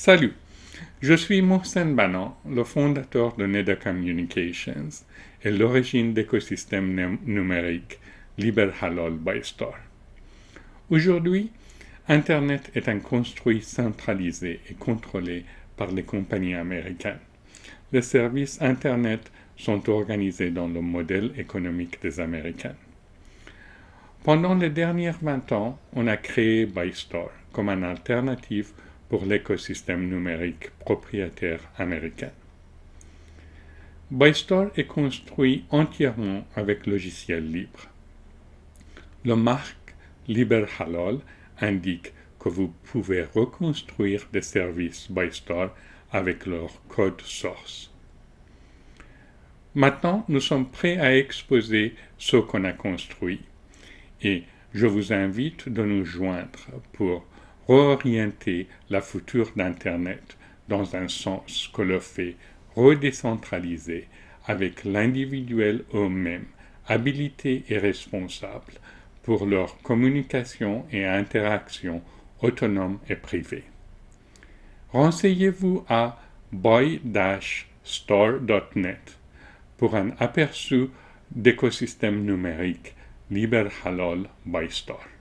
Salut, je suis Mohsen Banan, le fondateur de Neda Communications et l'origine d'écosystème numérique Liber Halal. Aujourd'hui, Internet est un construit centralisé et contrôlé par les compagnies américaines. Les services Internet sont organisés dans le modèle économique des Américains. Pendant les dernières 20 ans, on a créé ByStore comme une alternative pour l'écosystème numérique propriétaire américain. ByStore est construit entièrement avec logiciel libre. Le marque Liber Halal indique que vous pouvez reconstruire des services ByStore avec leur code source. Maintenant, nous sommes prêts à exposer ce qu'on a construit et je vous invite de nous joindre pour réorienter la future d'Internet dans un sens que le fait redécentralisé avec l'individuel eux-mêmes, habilité et responsable pour leur communication et interaction autonome et privée. Renseignez-vous à boy-store.net pour un aperçu d'écosystème numérique Liber Halal by Store.